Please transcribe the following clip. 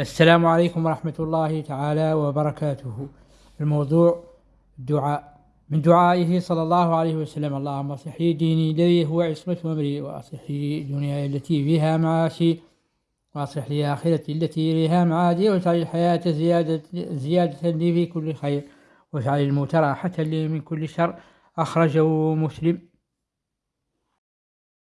السلام عليكم ورحمة الله تعالى وبركاته. الموضوع الدعاء من دعائه صلى الله عليه وسلم اللهم أصلح ديني الذي هو عصمة أمري وأصحي دنياي التي فيها معاشي وأصلح لي آخرتي التي إليها معادي واجعل الحياة زيادة, زيادة لي في كل خير واجعل الموت راحة لي من كل شر. أخرجه مسلم.